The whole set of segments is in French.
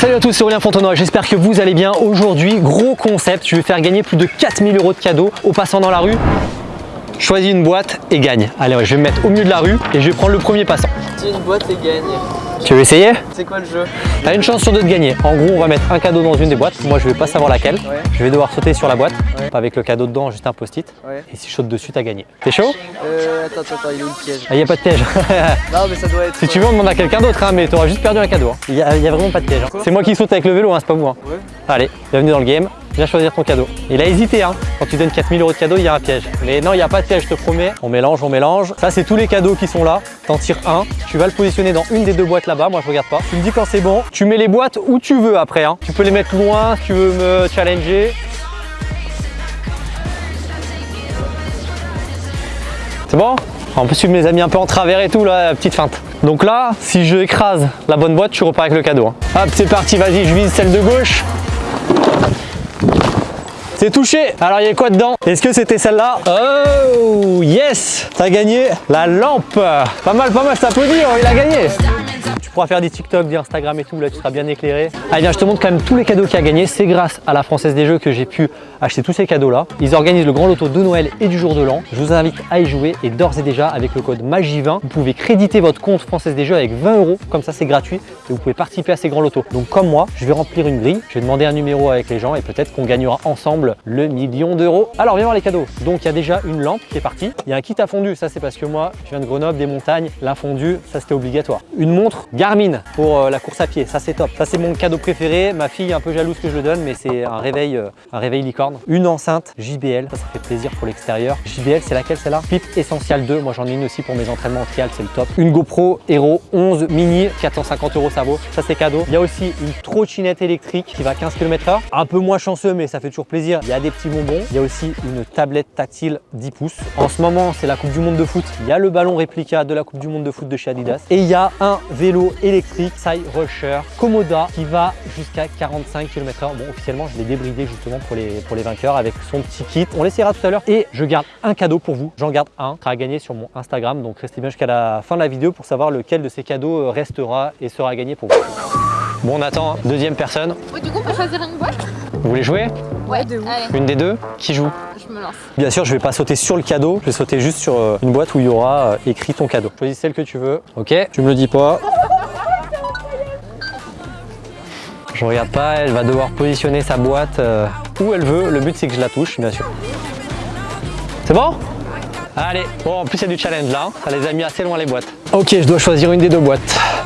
Salut à tous, c'est Aurélien Fontenoy, j'espère que vous allez bien. Aujourd'hui, gros concept, je vais faire gagner plus de 4000 euros de cadeaux aux passants dans la rue. Choisis une boîte et gagne. Allez, je vais me mettre au milieu de la rue et je vais prendre le premier passant. Dis une boîte et gagne. Tu veux essayer? C'est quoi le jeu? T'as une chance sur deux de gagner. En gros, on va mettre un cadeau dans une des boîtes. Moi, je vais pas savoir laquelle. Ouais. Je vais devoir sauter sur la boîte Ouais. avec le cadeau dedans, juste un post-it. Ouais. Et si je saute dessus, t'as gagné. T'es chaud? Euh, attends, attends, il est où le piège Ah, y a pas de piège. Non, mais ça doit être. si tu veux, on demande à quelqu'un d'autre, hein, mais t'auras juste perdu un cadeau. hein. Il y, a, y a vraiment pas de piège. hein. C'est moi qui saute avec le vélo, hein, c'est pas vous. hein. Ouais. Allez, bienvenue dans le game. Choisir ton cadeau. Il a hésité, hein. Quand tu donnes 4000 euros de cadeau, il y a un piège. Mais non, il n'y a pas de piège, je te promets. On mélange, on mélange. Ça, c'est tous les cadeaux qui sont là. T'en tires un. Tu vas le positionner dans une des deux boîtes là-bas. Moi, je regarde pas. Tu me dis quand c'est bon. Tu mets les boîtes où tu veux après. hein. Tu peux les mettre loin si tu veux me challenger. C'est bon? En plus, tu me les as mis un peu en travers et tout, là, petite feinte. Donc là, si je écrase la bonne boîte, tu repars avec le cadeau. hein. Hop, c'est parti, vas-y, je vise celle de gauche. C'est touché Alors il y a quoi dedans Est-ce que c'était celle-là Oh yes T'as gagné la lampe Pas mal, pas mal, je t'applaudis, oh, il a gagné tu pourras faire des TikTok, des Instagram et tout, là tu seras bien éclairé. Allez viens, je te montre quand même tous les cadeaux qu'il a gagné. C'est grâce à la Française des Jeux que j'ai pu acheter tous ces cadeaux là. Ils organisent le grand loto de Noël et du jour de l'an. Je vous invite à y jouer et d'ores et déjà avec le code MAGI20, vous pouvez créditer votre compte Française des Jeux avec 20 euros. Comme ça c'est gratuit et vous pouvez participer à ces grands lotos. Donc comme moi, je vais remplir une grille, je vais demander un numéro avec les gens et peut-être qu'on gagnera ensemble le million d'euros. Alors viens voir les cadeaux. Donc il y a déjà une lampe qui est partie. Il y a un kit à fondu, ça c'est parce que moi je viens de Grenoble, des montagnes, la fondue, ça c'était obligatoire. Une montre Garmin pour euh, la course à pied, ça c'est top. Ça c'est mon cadeau préféré. Ma fille est un peu jalouse que je le donne, mais c'est un réveil, euh, un réveil licorne. Une enceinte JBL, ça, ça fait plaisir pour l'extérieur. JBL, c'est laquelle celle-là? Pipe Essential 2. Moi j'en ai une aussi pour mes entraînements en trial, c'est le top. Une GoPro Hero 11 mini, 450 euros ça vaut. Ça c'est cadeau. Il y a aussi une trottinette électrique qui va à 15 km/h. Un peu moins chanceux, mais ça fait toujours plaisir. Il y a des petits bonbons. Il y a aussi une tablette tactile 10 pouces. En ce moment, c'est la Coupe du Monde de foot. Il y a le ballon réplica de la Coupe du Monde de foot de chez Adidas. Et il y a un vélo électrique Sai Rusher Komoda qui va jusqu'à 45 km/h. Bon, officiellement, je l'ai débridé justement pour les, pour les vainqueurs avec son petit kit. On l'essayera tout à l'heure. Et je garde un cadeau pour vous. J'en garde un. sera à gagner sur mon Instagram. Donc restez bien jusqu'à la fin de la vidéo pour savoir lequel de ces cadeaux euh, restera et sera gagné pour vous. Bon, on attend. hein. Deuxième personne. Du coup, on peut choisir une boîte Vous voulez jouer? Ouais, Allez, Une des deux Qui joue je me lance. Bien sûr, je vais pas sauter sur le cadeau, je vais sauter juste sur euh, une boîte où il y aura euh, écrit ton cadeau. Choisis celle que tu veux. Ok, tu me le dis pas. Je regarde pas, elle va devoir positionner sa boîte euh, où elle veut. Le but c'est que je la touche, bien sûr. C'est bon? Allez, bon en plus il y a du challenge là, hein. ça les a mis assez loin les boîtes. Ok, je dois choisir une des deux boîtes.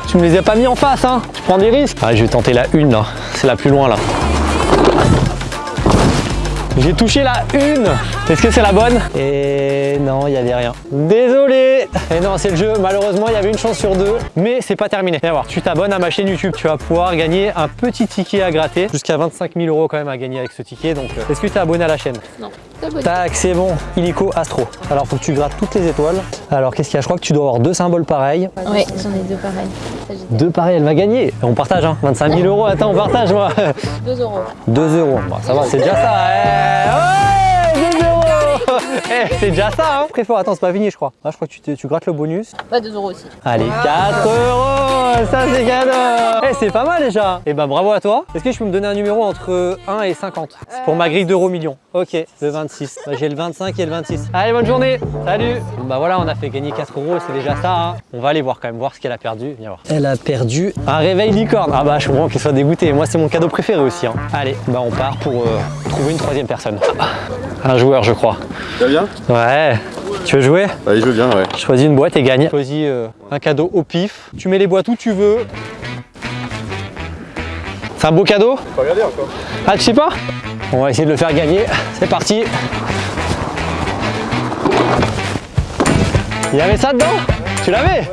Tu me les as pas mis en face, hein Tu prends des risques Allez, je vais tenter la une là, c'est la plus loin là. J'ai touché la une Est-ce que c'est la bonne? Et non, il n'y avait rien. Désolé Et non, c'est le jeu. Malheureusement, il y avait une chance sur deux. Mais c'est pas terminé. Viens voir, tu t'abonnes à ma chaîne YouTube. Tu vas pouvoir gagner un petit ticket à gratter. Jusqu'à 25 000 euros quand même à gagner avec ce ticket. Donc, euh, est-ce que tu es abonné à la chaîne? Non. Tac, c'est bon. Illico Astro. Alors, faut que tu grattes toutes les étoiles. Alors, qu'est-ce qu'il y a? Je crois que tu dois avoir deux symboles pareils. Ouais, j'en ai deux pareils. Deux pareils, elle va gagner. On partage, hein 25 000 euros. Attends, on partage, moi 2 euros. 2 euros. Bon, ça va, c'est déjà ça. Eh, ouais, 2 Eh, c'est déjà ça, hein. Très fort. Attends, c'est pas fini, je crois. Ah, je crois que tu, te- tu grattes le bonus. Ouais, 2 euros aussi. Allez, 4 euros. Ça, c'est cadeau. Eh, c'est pas mal déjà. Eh ben, bravo à toi. Est-ce que je peux me donner un numéro entre 1 et 50 C'est pour ma grille d'euros millions. Ok, le 26. Bah, J'ai le 25 et le 26. Allez, bonne journée. Salut. Bon, bah voilà, on a fait gagner 4 euros. C'est déjà ça. hein. On va aller voir quand même, voir ce qu'elle a perdu. Viens voir. Elle a perdu un réveil licorne. Ah bah, je comprends qu'elle soit dégoûtée. Moi, c'est mon cadeau préféré aussi. hein. Allez, bah on part pour euh, trouver une troisième personne. Un joueur, je crois. Ça va bien Ouais. Tu veux jouer Allez, je veux bien, ouais. Choisis une boîte et gagne. Choisis euh, un cadeau au pif. Tu mets les boîtes où tu veux. C'est un beau cadeau Faut regarder encore. Ah, tu sais pas On va essayer de le faire gagner. C'est parti. Il y avait ça dedans Tu l'avais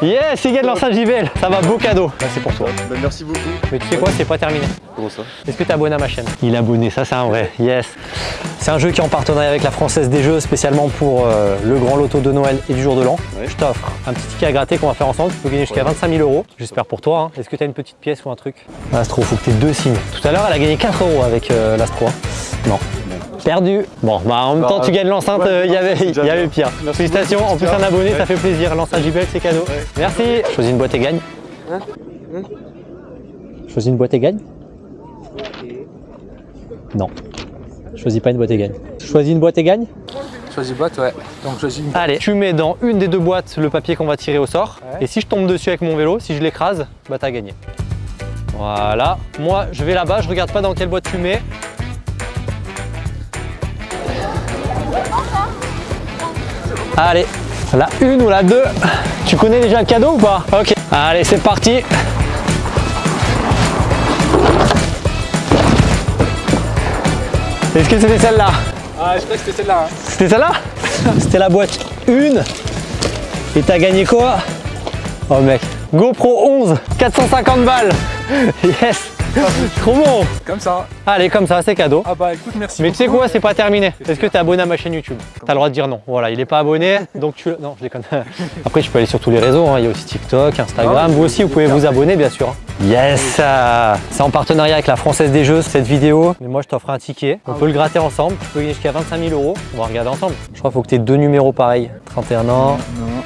Yes, il gagne l'enceinte JBL. Ça va, beau cadeau. Là, c'est pour toi. Bah, merci beaucoup. Mais tu sais quoi, c'est pas terminé. Comment ça Est-ce que tu es abonné à ma chaîne? Il est abonné, ça c'est un vrai. Yes. C'est un jeu qui est en partenariat avec la Française des Jeux, spécialement pour euh, le grand loto de Noël et du jour de l'an. Ouais. Je t'offre un petit ticket à gratter qu'on va faire ensemble. Tu peux gagner jusqu'à 25 000 euros. J'espère pour toi. hein. Est-ce que tu as une petite pièce ou un truc? Astro, faut que tu aies deux signes. Tout à l'heure, elle a gagné 4 euros avec euh, l'Astro. hein. Non. Perdu. Bon, bah en même Bah, temps, tu euh, gagnes l'enceinte, ouais, euh, il y avait, il pire. Merci Félicitations, en plus un Ouais. abonné, ça fait plaisir. L'enceinte JBL, c'est cadeau. Ouais. Merci. Choisis une boîte et gagne. Choisis une boîte et gagne? Non. Choisis pas une boîte et gagne. Choisis une boîte et gagne Choisis boîte, ouais. Donc choisis une. Allez, tu mets dans une des deux boîtes le papier qu'on va tirer au sort. Ouais. Et si je tombe dessus avec mon vélo, si je l'écrase, bah t'as gagné. Voilà. Moi, je vais là-bas, je regarde pas dans quelle boîte tu mets. Allez, la une ou la deux. Tu connais déjà le cadeau ou pas? Ok. Allez, c'est parti. Est-ce que c'était celle-là? Ah, je crois que c'était celle-là. hein. c'était celle-là? C'était la boîte 1. Et t'as gagné quoi? Oh mec, GoPro 11, 450 balles. Yes Trop bon Comme ça. Allez, comme ça, c'est cadeau. Ah bah écoute, merci. Mais tu sais quoi, c'est pas terminé. Est-ce que t'es abonné à ma chaîne YouTube T'as le droit de dire non. Voilà, il est pas abonné, donc tu... Non, je déconne. Après, je peux aller sur tous les réseaux. hein. Il y a aussi TikTok, Instagram. Ah, vous aussi, vous pouvez vous abonner, bien sûr. Yes euh, C'est en partenariat avec la Française des Jeux, cette vidéo. Mais moi, je t'offre un ticket. On peut le gratter ensemble. Tu peux gagner jusqu'à 25 000 euros. On va regarder ensemble. Je crois qu'il faut que tu aies deux numéros pareils. 31 ans. Non.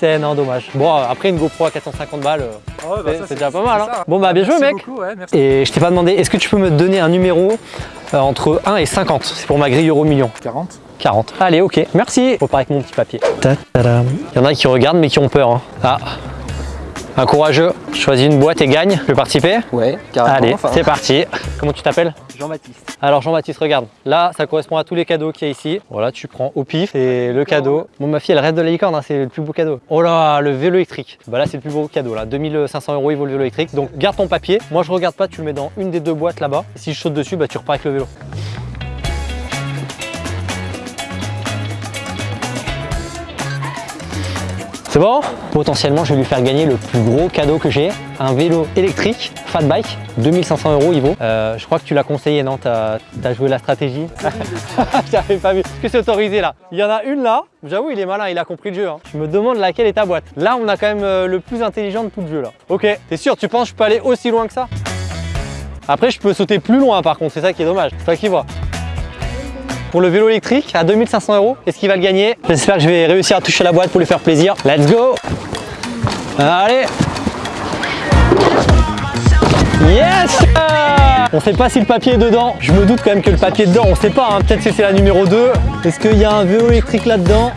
C'est non, dommage. Bon, après, une GoPro à 450 balles, euh, Ah bah, c'est déjà pas mal. hein. Bon, bah, bien joué, mec. beaucoup, ouais, merci. Et je t'ai pas demandé, est-ce que tu peux me donner un numéro euh, entre 1 et 50 C'est pour ma grille euro million. 40. 40. Allez, ok, merci. Je repars avec mon petit papier. Il y en a qui regardent mais qui ont peur. hein. Ah, un courageux choisit une boîte et gagne. Tu veux participer? Ouais, carrément. Allez, enfin. c'est parti. Comment tu t'appelles? Jean-Baptiste. Alors Jean-Baptiste, regarde. Là, ça correspond à tous les cadeaux qu'il y a ici. Voilà, tu prends au pif. C'est le cadeau. Bon, ma fille, elle rêve de la licorne, hein, c'est le plus beau cadeau. Oh là, le vélo électrique. Bah là, c'est le plus beau cadeau. Là, 2500 euros, il vaut le vélo électrique. Donc, garde ton papier. Moi, je regarde pas, tu le mets dans une des deux boîtes là-bas. Si je saute dessus, bah tu repars avec le vélo. C'est bon Potentiellement, je vais lui faire gagner le plus gros cadeau que j'ai, un vélo électrique, fat bike, 2500 euros il vaut. Euh, je crois que tu l'as conseillé, non T'as as joué la stratégie J'avais pas vu. Est-ce que c'est autorisé là? Il y en a une là, j'avoue il est malin, il a compris le jeu. hein. Je me demande laquelle est ta boîte. Là, on a quand même euh, le plus intelligent de tout le jeu là. Ok, t'es sûr Tu penses que je peux aller aussi loin que ça? Après, je peux sauter plus loin par contre, c'est ça qui est dommage. C'est toi qui vois pour le vélo électrique à 2500 euros. Est-ce qu'il va le gagner? J'espère que je vais réussir à toucher la boîte pour lui faire plaisir. Let's go Allez Yes On sait pas si le papier est dedans. Je me doute quand même que le papier est dedans. On sait pas, hein. peut-être que c'est la numéro 2. Est-ce qu'il y a un vélo électrique là-dedans?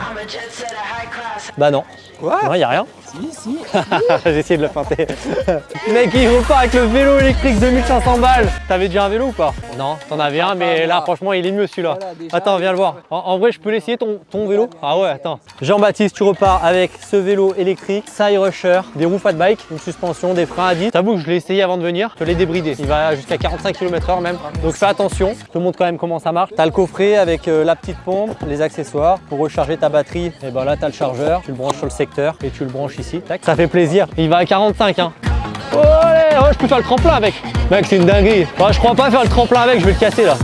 Bah non. Quoi Non, il n'y a rien. Si, si. J'ai essayé de le feinter. Mec, il repart avec le vélo électrique 2500 balles. T'avais déjà un vélo ou pas? Non, t'en avais un, mais là, franchement, il est mieux celui-là. Attends, viens le voir. En, en vrai, je peux l'essayer ton, ton vélo? Ah ouais, attends. Jean-Baptiste, tu repars avec ce vélo électrique, Side Rusher, des roues fat bike, une suspension, des freins à 10. T'avoue que je l'ai essayé avant de venir, je l'ai débridé. Il va jusqu'à 45 km/h même. Donc fais attention. Je te montre quand même comment ça marche. T'as le coffret avec euh, la petite pompe, les accessoires. Pour recharger ta batterie, et ben là, t'as le chargeur. Tu le branches sur le secteur et tu le branches ici. Tac. Ça fait plaisir. Il va à 45, hein. Oh, je peux faire le tremplin avec. Mec, c'est une dinguerie. Ouais, je crois pas faire le tremplin avec, je vais le casser là.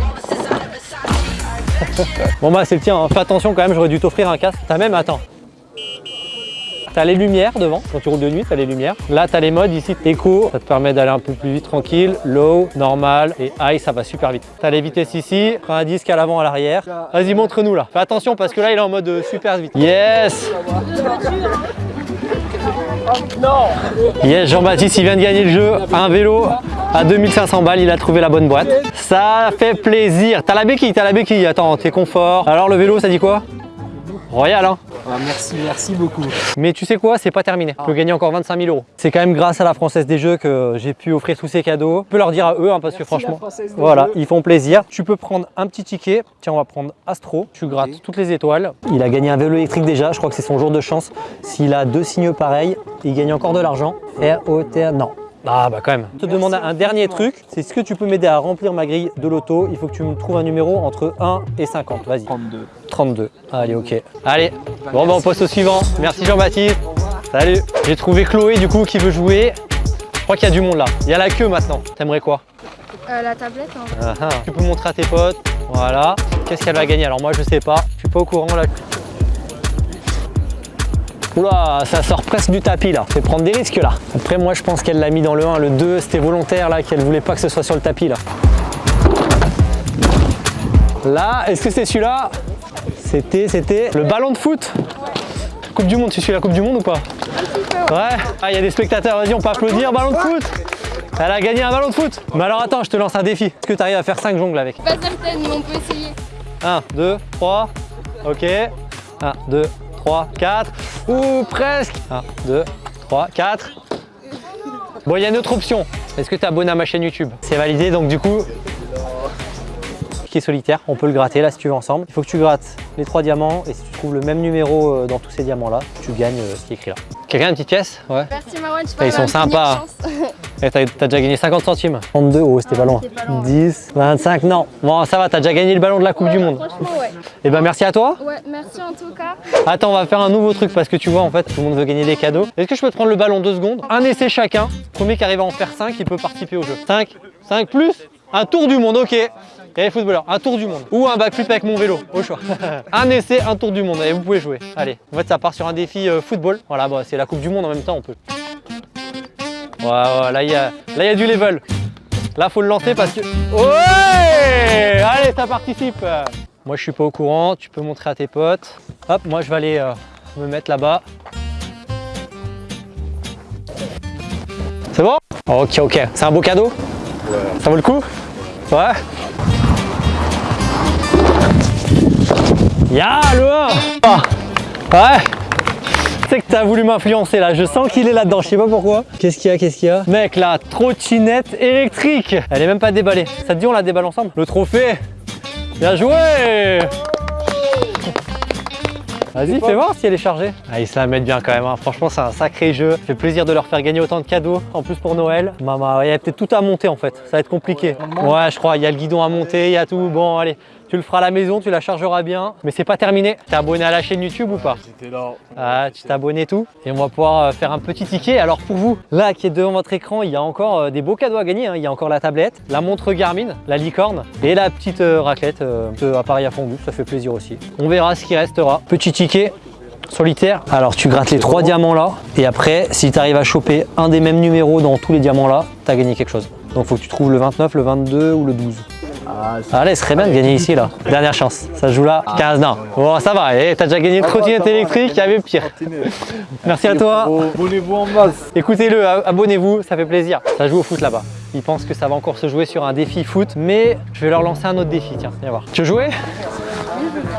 bon bah c'est le tien, hein. fais attention quand même, j'aurais dû t'offrir un casque. T'as même, attends. T'as les lumières devant, quand tu roules de nuit, t'as les lumières. Là, t'as les modes ici, éco, ça te permet d'aller un peu plus vite tranquille. Low, normal et high, ça va super vite. T'as les vitesses ici, à disque à l'avant, à l'arrière. Vas-y, montre-nous là. Fais attention parce que là, il est en mode euh, super vite. Yes Yes, Jean-Baptiste, il vient de gagner le jeu. Un vélo à 2500 balles, il a trouvé la bonne boîte. Ça fait plaisir. T'as la béquille, t'as la béquille. Attends, t'es confort. Alors le vélo, ça dit quoi? Royal, hein Ah, merci, merci beaucoup. mais tu sais quoi, c'est pas terminé. Tu peux gagner encore 25 000 euros. C'est quand même grâce à la Française des Jeux que j'ai pu offrir tous ces cadeaux. Je peux leur dire à eux, hein, parce que Merci, franchement, voilà, Jeux. ils font plaisir. Tu peux prendre un petit ticket. Tiens, on va prendre Astro. Tu grattes toutes les étoiles. Il a gagné un vélo électrique déjà. Je crois que c'est son jour de chance. S'il a deux signeux pareils, il gagne encore de l'argent. R-O-T, non. Ah bah quand même. Je te demande un dernier truc, c'est est-ce que tu peux m'aider à remplir ma grille de loto Il faut que tu me trouves un numéro entre 1 et 50. Vas-y. 32. 32. Allez, ok. Allez, bon, bah, on passe au suivant. Merci Jean-Baptiste. Salut. J'ai trouvé Chloé du coup qui veut jouer. Je crois qu'il y a du monde là. Il y a la queue maintenant. T'aimerais quoi? Euh, la tablette, hein. Ah, ah. Tu peux montrer à tes potes. Voilà. Qu'est-ce qu'elle va gagner? Alors moi je sais pas. Je suis pas au courant là. Oula, ça sort presque du tapis là. Fait prendre des risques là. Après moi je pense qu'elle l'a mis dans le 1, le 2 c'était volontaire là, qu'elle voulait pas que ce soit sur le tapis là. Là, est-ce que c'est celui-là? C'était, c'était le ballon de foot. Coupe du monde, tu suis la Coupe du Monde ou pas? Ouais. Ah, il y a des spectateurs, vas-y, on peut applaudir, ballon de foot Elle a gagné un ballon de foot Mais alors attends, je te lance un défi. Est-ce que tu arrives à faire 5 jongles avec? Pas certaine, mais on peut essayer. 1, 2, 3. Ok. 1, 2, 3, 4. Ouh, presque 1, 2, 3, 4. Bon, il y a une autre option. Est-ce que tu es abonné à ma chaîne YouTube? C'est validé, donc du coup, qui est solitaire, on peut le gratter là si tu veux ensemble. Il faut que tu grattes les trois diamants et si tu trouves le même numéro euh, dans tous ces diamants là, tu gagnes euh, ce qui est écrit là. Quelqu'un a une petite pièce? Ouais. Merci Marwan, Ah, pas. ils sont sympas. Et t'as t'as déjà gagné 50 centimes. 32, oh c'était pas loin. c'était pas loin. 10, 25, non. Bon ça va, t'as déjà gagné le ballon de la Coupe du Monde. Franchement, ouais. Et ben merci à toi. Ouais, merci en tout cas. Attends, on va faire un nouveau truc parce que tu vois, en fait, tout le monde veut gagner des cadeaux. Est-ce que je peux te prendre le ballon deux secondes? Un essai chacun. Premier qui arrive à en faire 5, il peut participer au jeu. 5, 5 plus un tour du monde, ok. Et les footballeurs, un tour du monde. Ou un backflip avec mon vélo, au choix. un essai, un tour du monde. Et vous pouvez jouer. Allez, en fait, ça part sur un défi euh, football. Voilà, bah, c'est la Coupe du Monde en même temps, on peut. Ouais, ouais, là, il y a, là, il y a du level. Là, faut le lancer parce que. Ouais Allez, ça participe. Moi, je suis pas au courant. Tu peux montrer à tes potes. Hop, moi, je vais aller euh, me mettre là-bas. C'est bon? Ok, ok. C'est un beau cadeau? Ça vaut le coup? Ouais Ya, le 1 Ah, Ouais tu sais que t'as voulu m'influencer là, je sens qu'il est là-dedans, je sais pas pourquoi. Qu'est-ce qu'il y a, qu'est-ce qu'il y a? Mec, la trottinette électrique Elle est même pas déballée. Ça te dit on la déballe ensemble? Le trophée Bien joué Vas-y, fais voir si elle est chargée. Ah, ils se la mettent bien quand même. hein. Franchement, c'est un sacré jeu. Ça fait plaisir de leur faire gagner autant de cadeaux. En plus pour Noël. Maman, il y a peut-être tout à monter en fait. Ça va être compliqué. Ouais, je crois. Il y a le guidon à monter, il y a tout. Bon, allez. Tu le feras à la maison, tu la chargeras bien. Mais c'est pas terminé. T'es abonné à la chaîne YouTube ou pas J'étais là. ah, tu t'es abonné et tout. Et on va pouvoir euh, faire un petit ticket. Alors pour vous, là qui est devant votre écran, il y a encore euh, des beaux cadeaux à gagner. hein. Il y a encore la tablette, la montre Garmin, la licorne et la petite euh, raclette, ce appareil à fondu. Ça fait plaisir aussi. On verra ce qui restera. Petit ticket solitaire. Alors tu grattes les trois diamants là. Et après, si tu arrives à choper un des mêmes numéros dans tous les diamants là, tu as gagné quelque chose. Donc faut que tu trouves le 29, le 22 ou le 12. Ah, Allez, ce serait bien de gagner ici là. Dernière chance. Ça joue là. 15 non. Bon, ça va. Eh, t'as déjà gagné une trottinette électrique, il y avait pire. Merci à toi. Abonnez-vous en masse. Écoutez-le, abonnez-vous, ça fait plaisir. Ça joue au foot là-bas. Ils pensent que ça va encore se jouer sur un défi foot, mais je vais leur lancer un autre défi. Tiens, viens voir. Tu veux jouer?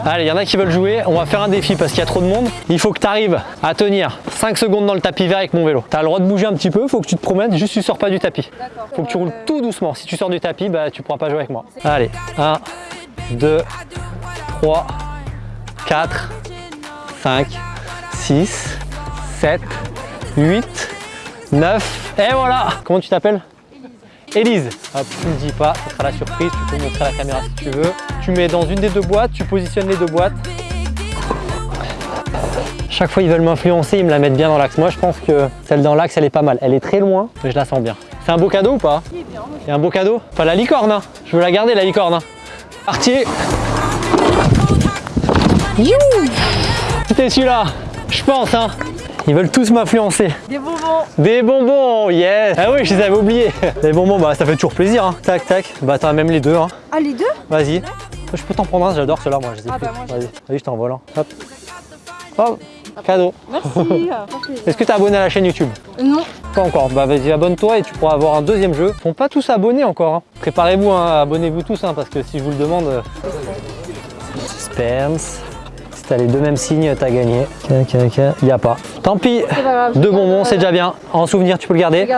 Allez, il y en a qui veulent jouer. On va faire un défi parce qu'il y a trop de monde. Il faut que tu arrives à tenir 5 secondes dans le tapis vert avec mon vélo. Tu as le droit de bouger un petit peu, faut que tu te promènes, juste tu sors pas du tapis. Faut que tu roules tout doucement. Si tu sors du tapis, bah, tu pourras pas jouer avec moi. Allez, 1, 2, 3, 4, 5, 6, 7, 8, 9, et voilà Comment tu t'appelles? Élise. Hop, tu me dis pas, ça sera la surprise, tu peux montrer à la caméra si tu veux. Tu mets dans une des deux boîtes, tu positionnes les deux boîtes. Chaque fois ils veulent m'influencer, ils me la mettent bien dans l'axe. Moi je pense que celle dans l'axe elle est pas mal. Elle est très loin, mais je la sens bien. C'est un beau cadeau ou pas C'est un beau cadeau Pas la licorne, hein. je veux la garder la licorne. Hein. Parti You C'était celui-là, je pense. Hein. Ils veulent tous m'influencer. Des bonbons. Des bonbons, yes Ah oui, je les avais oubliés. Les bonbons, bah ça fait toujours plaisir. Hein. Tac, tac. Bah t'as même les deux. Hein. Ah, les deux? Vas-y. Je peux t'en prendre un, j'adore ceux-là, moi. Je les ai Ah bah, Vas-y, vas-y, je t'envole. Hein. Hop. Hop. Cadeau. Merci. Est-ce que t'es abonné à la chaîne YouTube? Non. Pas encore. Bah vas-y, abonne-toi et tu pourras avoir un deuxième jeu. Ils sont pas tous abonnés encore. hein. Préparez-vous, hein, abonnez-vous tous, parce que si je vous le demande. euh, Suspense. T'as les deux mêmes signes, t'as gagné. Il y a pas. Tant pis. C'est pas grave. Deux bonbons, c'est déjà bien. En souvenir, tu peux le garder.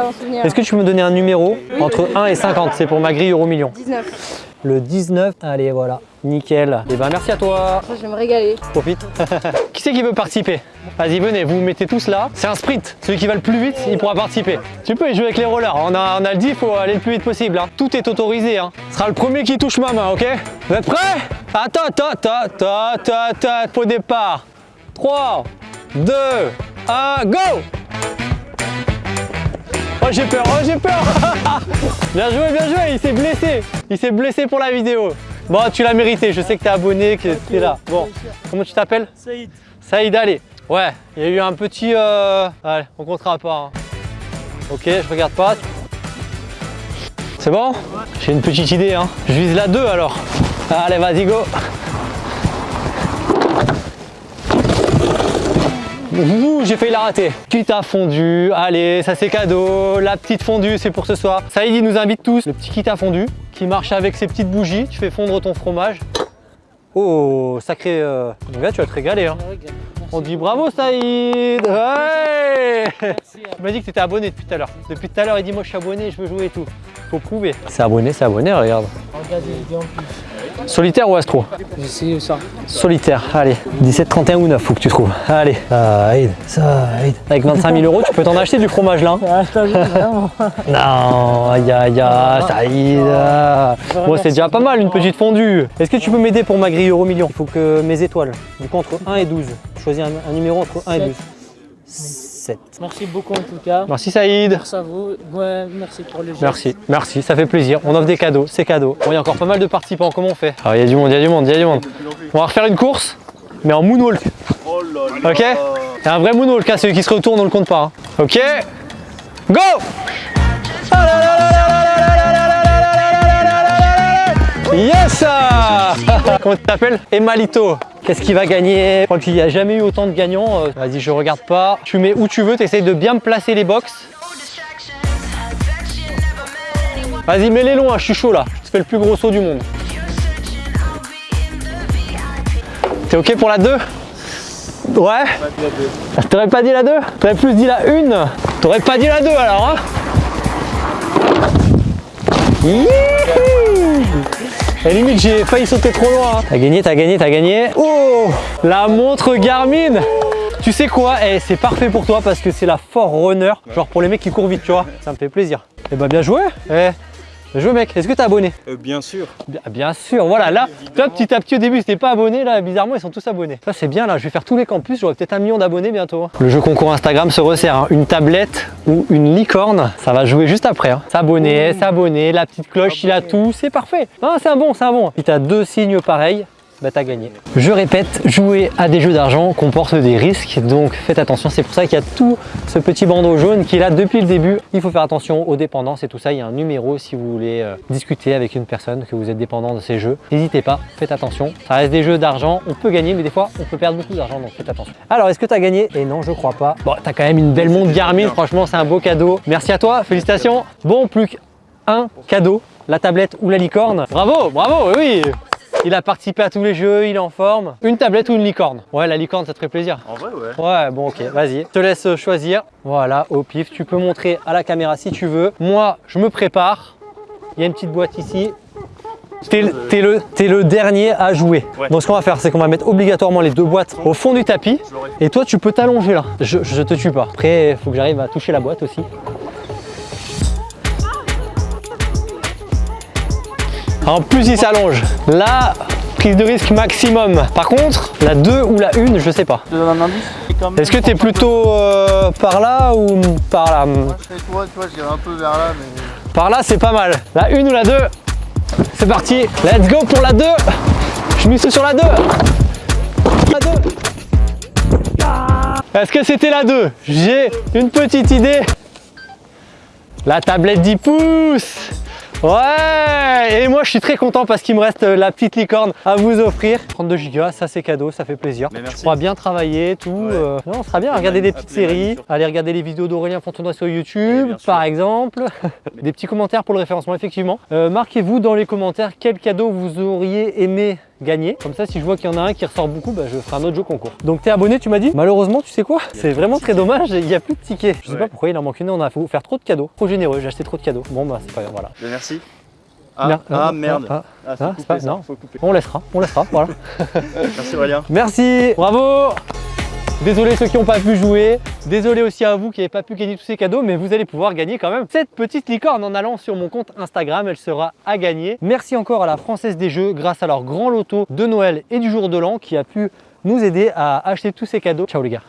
Est-ce que tu peux me donner un numéro entre 1 et 50 C'est pour ma grille euro million. 19. Le 19. Allez, voilà. Nickel. Et ben merci à toi. Je vais me régaler. Profite. qui c'est qui veut participer? Vas-y, venez, vous vous mettez tous là. C'est un sprint. Celui qui va le plus vite, il pourra participer. Tu peux y jouer avec les rollers. On a, on a le dit, il faut aller le plus vite possible. hein. Tout est autorisé. Hein. Ce sera le premier qui touche ma main, ok? Vous êtes prêts? Attends, attends, attends, attends, attends, attends. Au départ. 3, 2, 1, go Oh j'ai peur, oh j'ai peur Bien joué, bien joué, il s'est blessé Il s'est blessé pour la vidéo Bon, tu l'as mérité, je sais que t'es abonné, que t'es là. Bon, comment tu t'appelles Saïd. Saïd, allez. Ouais, il y a eu un petit... Euh... Allez, on comptera pas. hein. Ok, je regarde pas. C'est bon? J'ai une petite idée, hein. Je vise la 2 alors. Allez, vas-y, go j'ai failli la rater. Quitte à fondu, allez, ça c'est cadeau. La petite fondue, c'est pour ce soir. Saïd, il nous invite tous. Le petit kit à fondu qui marche avec ses petites bougies. Tu fais fondre ton fromage. Oh, sacré... Euh... Donc là, tu vas te régaler. Hein. On dit bravo Saïd Ouais Tu m'as dit que tu étais abonné depuis tout à l'heure. Depuis tout à l'heure, il dit moi je suis abonné, je veux jouer et tout. Faut prouver. C'est abonné, c'est abonné, regarde. Regarde les vidéos en plus. Solitaire ou astro J'essaie ça. Solitaire, allez. 17, 31 ou 9, faut que tu trouves. Allez. Saïd, Saïd. Avec 25 000 euros, tu peux t'en acheter du fromage là. hein. Ah. Non, aïe aïe aïe, Saïd. Bon, c'est déjà pas mal une petite fondue. Est-ce que tu peux m'aider pour ma grille euro million? Il faut que mes étoiles, du coup entre 1 et 12. Choisis un, un numéro entre 1 et 12. 7. Merci beaucoup en tout cas. Merci Saïd. Merci à vous. Ouais, merci pour le geste. Merci, merci, ça fait plaisir. On offre des cadeaux, c'est cadeau. Bon, il y a encore pas mal de participants, comment on fait? Ah, il y a du monde, il y a du monde, il y a du monde. On va refaire une course, mais en moonwalk. Ok? C'est un vrai moonwalk, hein, celui qui se retourne, on le compte pas. hein. Ok? Go là là là là là là là Yes Comment tu t'appelles? Emalito. Qu'est-ce qui va gagner? Je crois qu'il n'y a jamais eu autant de gagnants. Euh, Vas-y, je regarde pas. Tu mets où tu veux, tu essayes de bien me placer les box. Vas-y, mets-les hein, je suis chaud là. Je te fais le plus gros saut du monde. T'es ok pour la 2 Ouais T'aurais pas dit la 2 T'aurais plus dit la 1 T'aurais pas dit la 2 alors, hein? Et limite, j'ai failli sauter trop loin. hein. T'as gagné, t'as gagné, t'as gagné. Oh La montre Garmin tu sais quoi? Eh, C'est parfait pour toi parce que c'est la Forerunner. Genre pour les mecs qui courent vite, tu vois. Ça me fait plaisir. Eh bah bien joué Eh, joué mec. Est-ce que t'es abonné Euh, bien sûr. Bien, bien sûr, voilà, là, toi petit à petit au début c'était pas abonné, là bizarrement ils sont tous abonnés. Ça c'est bien là, je vais faire tous les campus, j'aurai peut-être un million d'abonnés bientôt. hein. Le jeu concours Instagram se resserre, hein. une tablette ou une licorne, ça va jouer juste après. Hein. S'abonner, s'abonner, la petite cloche, il a tout, c'est parfait. Ah, c'est un bon, c'est un bon. Si t'as deux signes pareils, bah t'as gagné. Je répète, jouer à des jeux d'argent comporte des risques, donc faites attention. C'est pour ça qu'il y a tout ce petit bandeau jaune qui est là depuis le début. Il faut faire attention aux dépendances et tout ça. Il y a un numéro si vous voulez euh, discuter avec une personne, que vous êtes dépendant de ces jeux. N'hésitez pas, faites attention. Ça reste des jeux d'argent, on peut gagner, mais des fois on peut perdre beaucoup d'argent, donc faites attention. Alors, est-ce que tu as gagné? Et non, je crois pas. Bon, t'as quand même une belle montre Garmin, franchement, c'est un beau cadeau. Merci à toi, félicitations. Bon, plus qu'un cadeau, la tablette ou la licorne. Bravo, bravo, oui il a participé à tous les jeux, il est en forme. Une tablette ou une licorne? Ouais, la licorne, ça te ferait plaisir. En vrai, ouais. Ouais, bon, ok, vas-y. Je te laisse choisir. Voilà, au pif. Tu peux montrer à la caméra si tu veux. Moi, je me prépare. Il y a une petite boîte ici. T'es le, dernier à jouer. Ouais. Donc, ce qu'on va faire, c'est qu'on va mettre obligatoirement les deux boîtes au fond du tapis. Et toi, tu peux t'allonger là. Je, je te tue pas. Après, il faut que j'arrive à toucher la boîte aussi. En plus, il s'allonge. Là, prise de risque maximum. Par contre, la 2 ou la 1, je sais pas. Est-ce que tu es plutôt euh, par là ou par là? Moi, je serais toi, tu vois, j'irais un peu vers là, mais. Par là, c'est pas mal. La 1 ou la 2 C'est parti. Let's go pour la 2 Je mise sur la 2 La 2 Est-ce que c'était la 2 J'ai une petite idée. La tablette 10 pouces Ouais Et moi je suis très content parce qu'il me reste euh, la petite licorne à vous offrir. 32 Go, ça c'est cadeau, ça fait plaisir. Je crois bien travailler, tout. Ouais. euh, non, on sera bien, regarder des petites séries, aller regarder les vidéos d'Aurélien Fontenoy sur Et YouTube, par exemple. des petits commentaires pour le référencement, effectivement. Euh, Marquez-vous dans les commentaires quel cadeau vous auriez aimé gagner. Comme ça, si je vois qu'il y en a un qui ressort beaucoup, bah, je ferai un autre jeu concours. Donc, t'es abonné, tu m'as dit? Malheureusement, tu sais quoi? C'est vraiment très dommage, il n'y a plus de tickets. Je sais Ouais. pas pourquoi il en manque une, on a fait faire trop de cadeaux. Trop généreux, j'ai acheté trop de cadeaux. Bon, bah, c'est pas grave, voilà. Ben, merci. Ah, Mer- merde. ah, Ah, ah, pas- ça, non. faut couper. On laissera, on laissera, voilà. Merci Aurélien. Merci, bravo Désolé ceux qui n'ont pas pu jouer, désolé aussi à vous qui n'avez pas pu gagner tous ces cadeaux, mais vous allez pouvoir gagner quand même cette petite licorne en allant sur mon compte Instagram, elle sera à gagner. Merci encore à la Française des Jeux grâce à leur grand loto de Noël et du jour de l'an qui a pu nous aider à acheter tous ces cadeaux. Ciao les gars